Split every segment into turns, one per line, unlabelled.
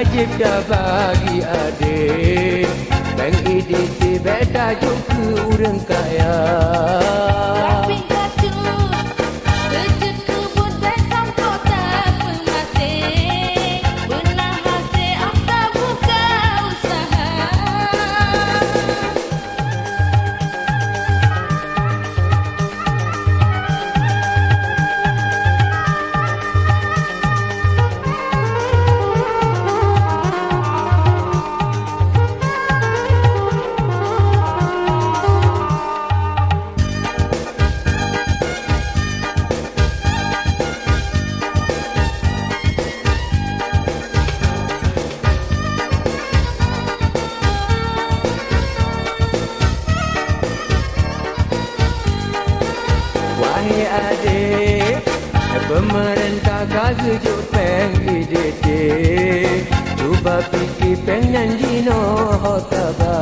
wajib dah bagi adik. Bank IDC beta juga orang kaya. Adik Pemerintah gaza je peng IDT Cuba fikir peng dan dino hotaba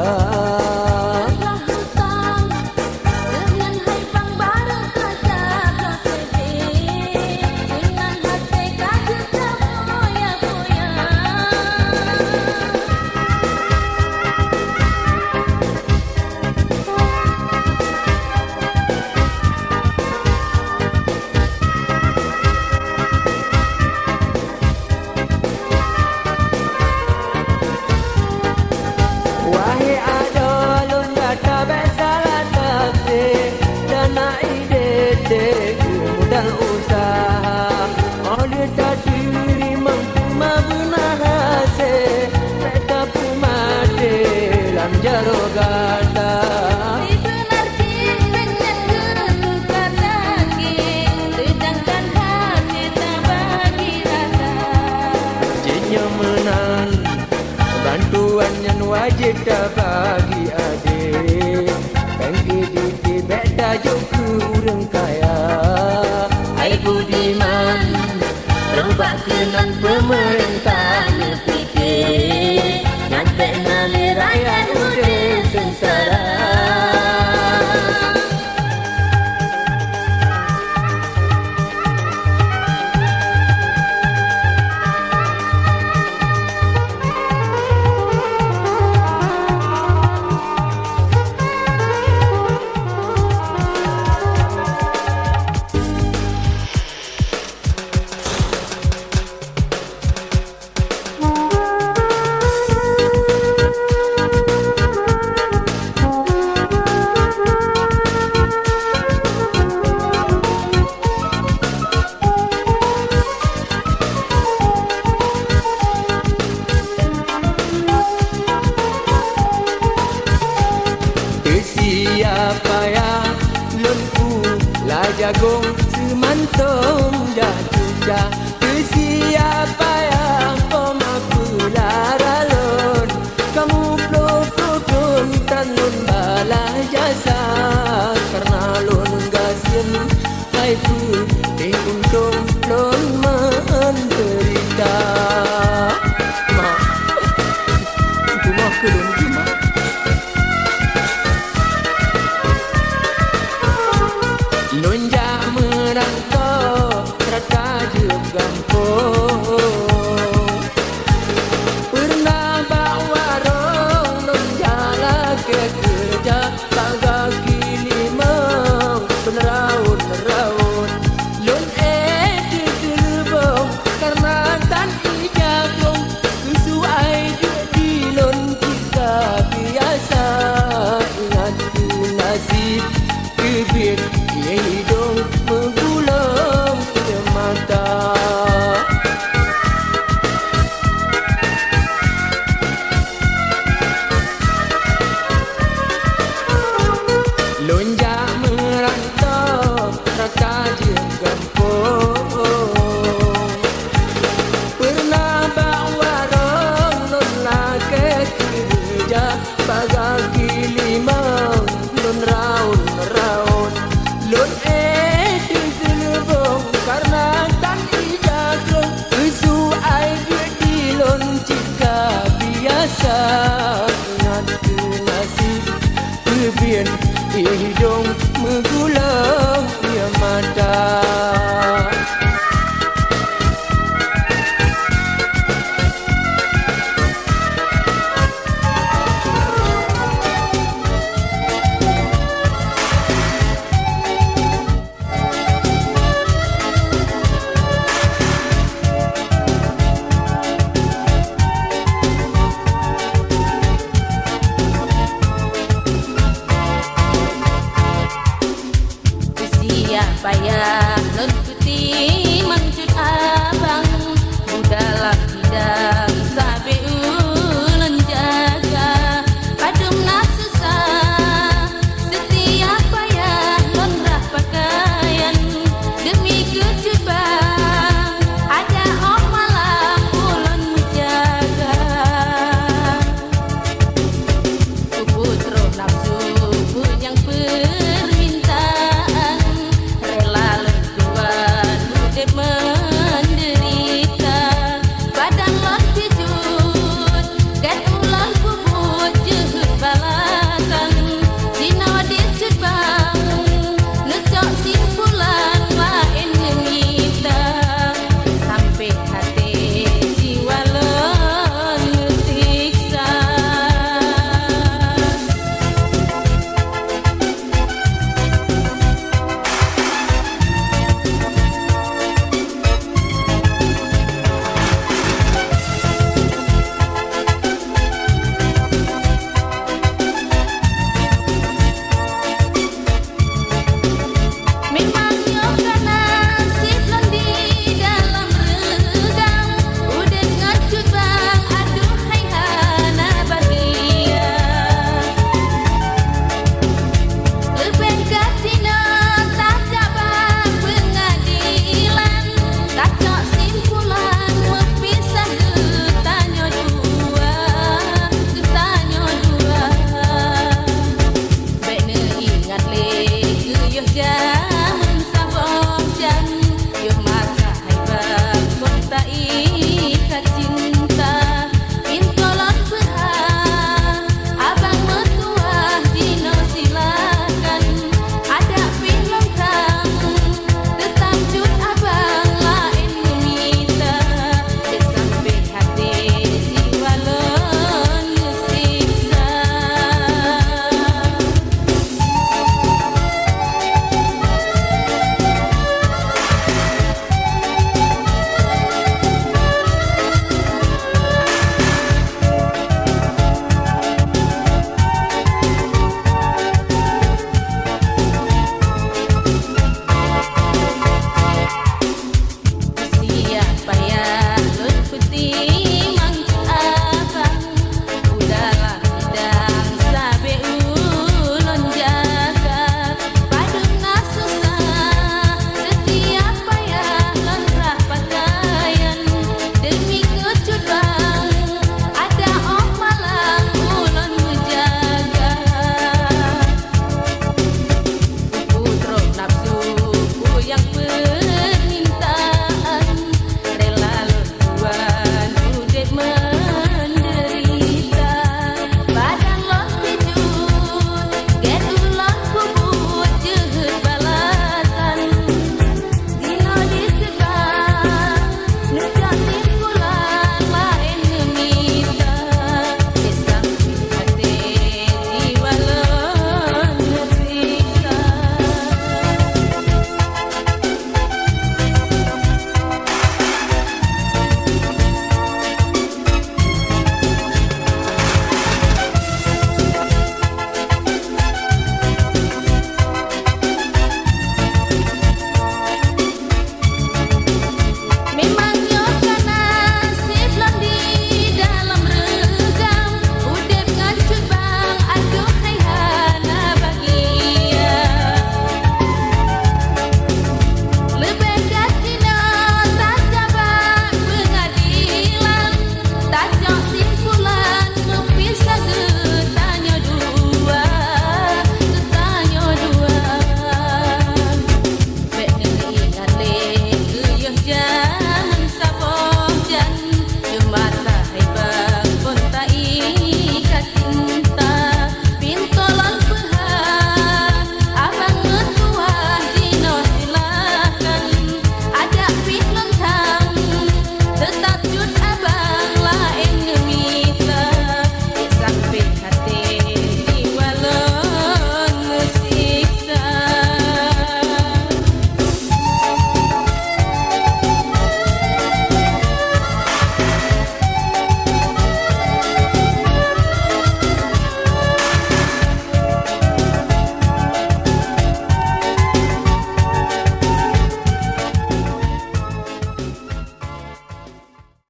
beda juga orang kaya Hai Budiman Rubah kenan pemerintah Thank you. pressure.